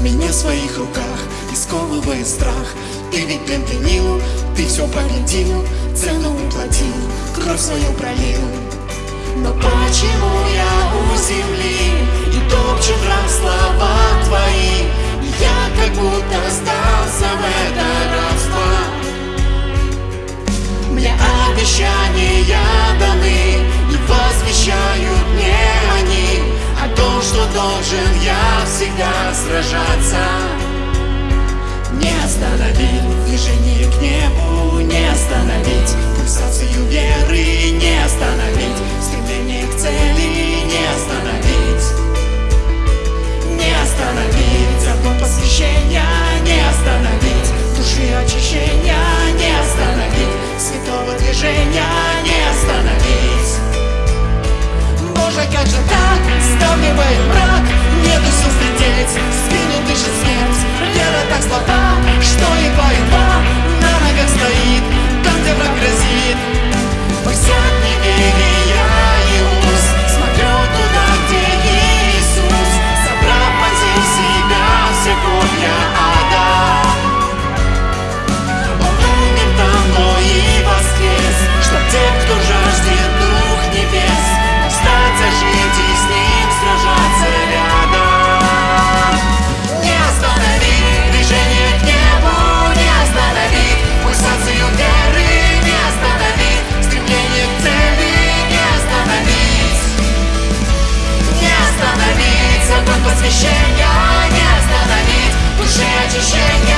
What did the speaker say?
меня в своих руках И сковывает страх. Ты ведь пленил, ты все победил Цену уплатил, кровь свою пролил. Но почему я сражаться Не остановить движение к небу Не остановить пульсацию веры Не остановить стремление к цели Не остановить Не остановить закон посвящения Не остановить души очищения Не остановить святого движения Не остановить Боже, как же так? Стал мне tá latinhas. освещения не остановить, душе течение.